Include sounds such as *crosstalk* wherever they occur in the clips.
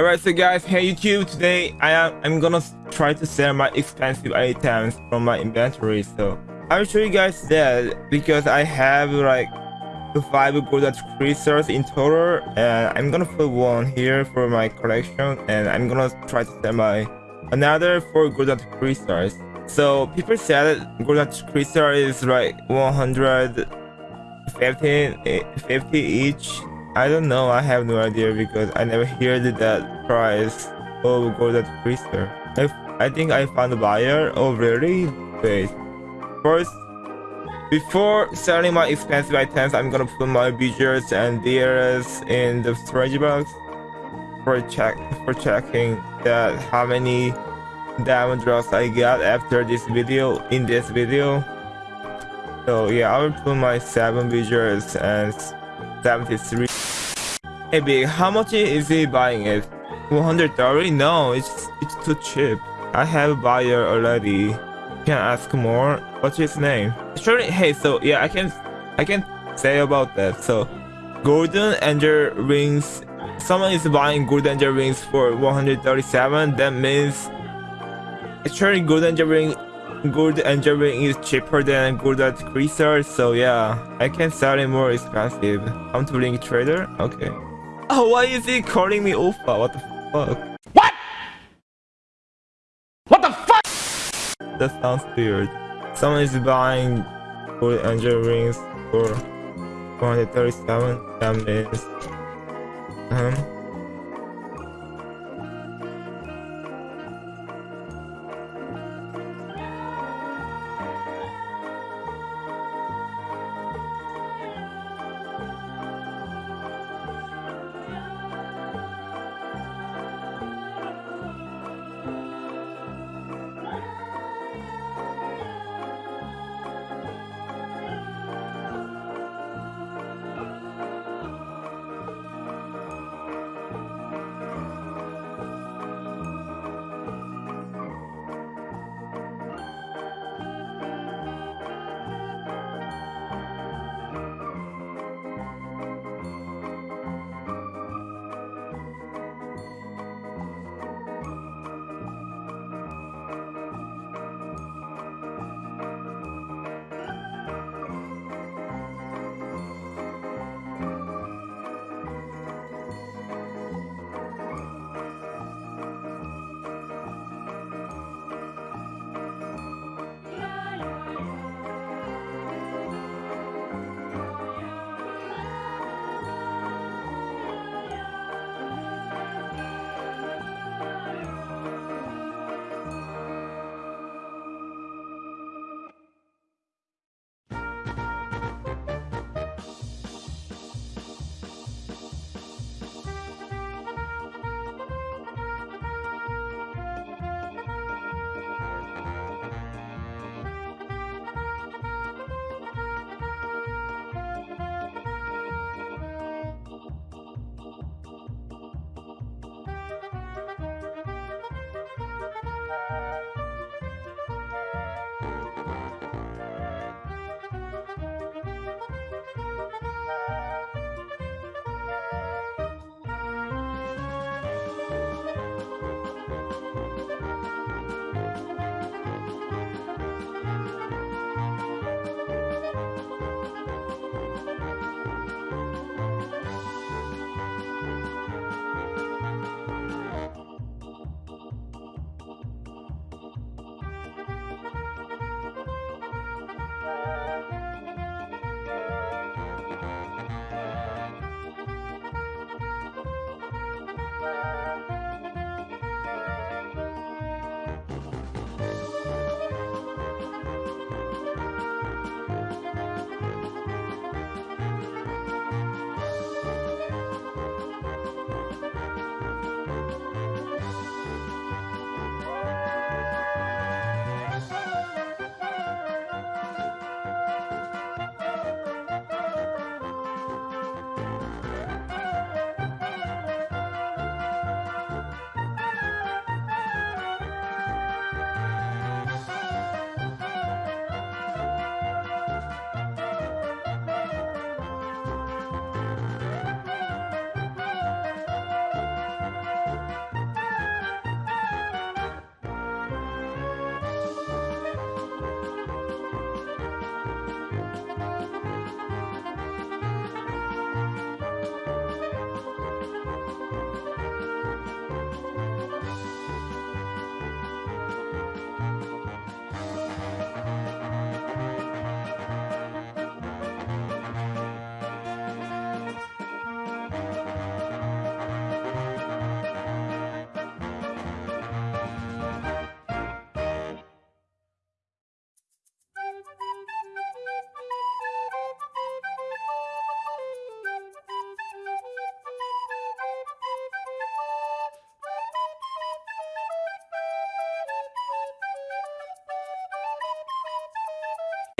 Alright, so guys, hey YouTube, today I am I'm gonna try to sell my expensive items from my inventory. So I'll show you guys that because I have like five golden crystals in total, and I'm gonna put one here for my collection, and I'm gonna try to sell my another four golden crystals. So people said golden crystal is like 150 eh, 50 each I don't know. I have no idea because I never heard that price of golden crystal. I, I think I found a buyer. Oh really? Wait. First, before selling my expensive items, I'm gonna put my budgets and deals in the storage box for check for checking that how many diamond drops I got after this video in this video. So yeah, I will put my seven budgets and 73 Hey big, how much is he buying it? 130? No, it's it's too cheap. I have a buyer already. Can I ask more? What's his name? Sure. Hey, so yeah, I can I can say about that. So, golden angel rings. Someone is buying golden angel rings for 137. That means actually golden angel ring gold angel ring is cheaper than golden crystal. So yeah, I can sell it more expensive. I'm to link trader. Okay. *laughs* Oh, why is he calling me Oppa? What the fuck? What? What the fuck? That sounds weird. Someone is buying gold angel rings for 137. That means... Um,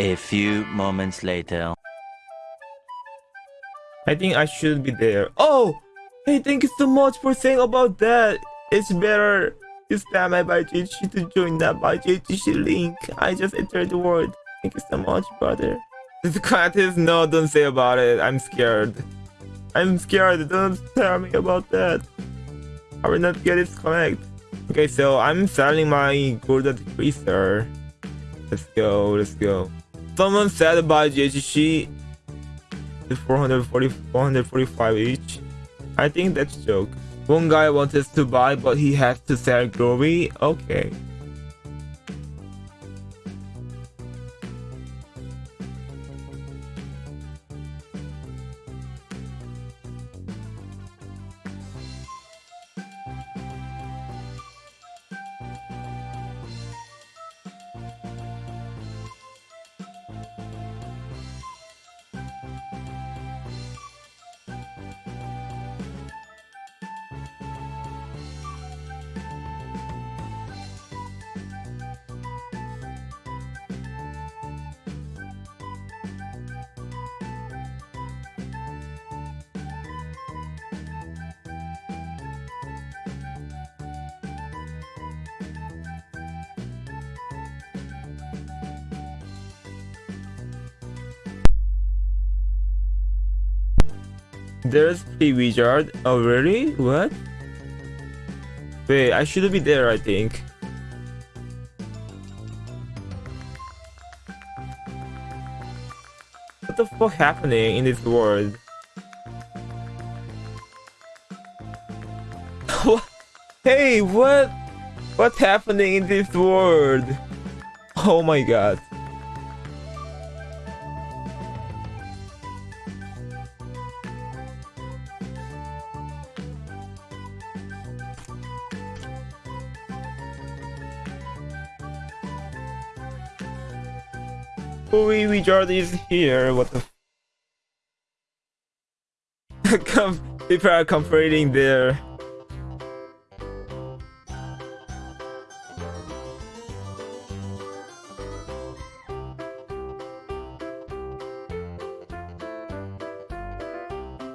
A few moments later. I think I should be there. Oh! Hey, thank you so much for saying about that. It's better to spam my ByJG to join that ByJG link. I just entered the word. Thank you so much, brother. This gratis? No, don't say about it. I'm scared. I'm scared. Don't tell me about that. I will not get it connect. Okay, so I'm selling my golden decreaser. Let's go, let's go. Someone said about is 440, 445 each. I think that's joke. One guy wanted to buy, but he has to sell Glory. Okay. There's the wizard. Oh, really? What? Wait, I should be there, I think. What the fuck happening in this world? *laughs* hey, what? What's happening in this world? Oh my god. Louis Wizard is here. What the? *laughs* Come, people are complaining there.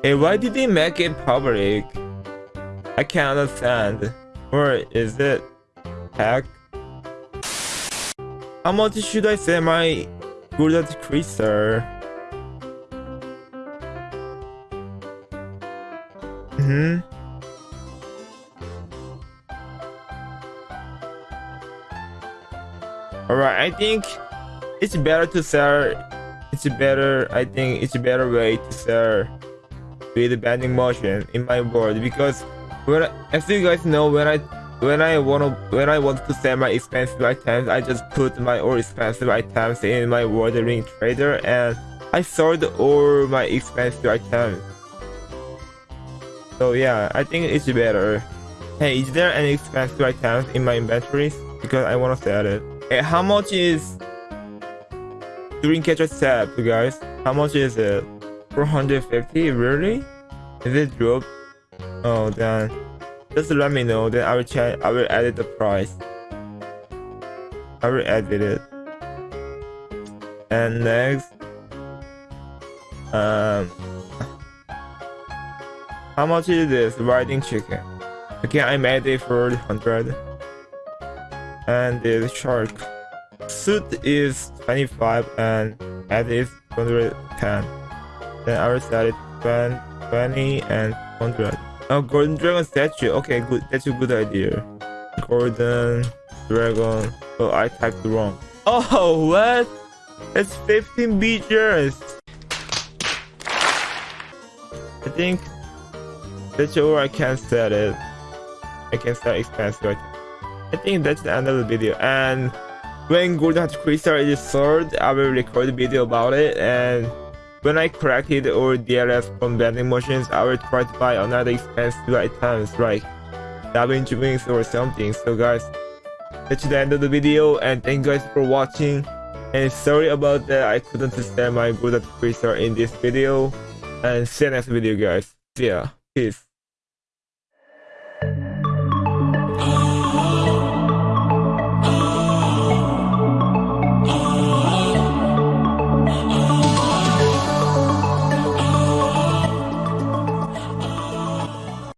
Hey, why did they make it public? I can't understand. Or is it hack? How much should I say my Good Decreaser. Mm hmm. Alright, I think it's better to sell. It's better. I think it's a better way to sell with bending motion in my board because when as you guys know when I when I wanna when I want to sell my expensive items, I just put my all expensive items in my watering trader and I sold all my expensive items. So yeah, I think it's better. Hey, is there any expensive items in my inventories? Because I wanna sell it. Hey, how much is Dreamcatcher set, guys? How much is it? 450? Really? Is it drop? Oh, then. Just let me know, then I will check. I will edit the price. I will edit it. And next, um, how much is this riding chicken? Okay, I made it for 100. And the shark suit is 25 and head is 110. Then I will set it 20 and 100. Oh, Golden Dragon statue. Okay, good. That's a good idea. Golden Dragon. Oh, I typed wrong. Oh, what? It's 15 beaters. I think that's all I can set it. I can set expensive. I think that's the end of the video. And when Golden Heart Crystal is sold, I will record a video about it and when I corrected all DLS from vending machines, I will try to buy another expensive items like DaVinci Wings or something. So guys, that's the end of the video and thank you guys for watching. And sorry about that, I couldn't stand my at freezer in this video. And see you next video guys. See ya. Peace.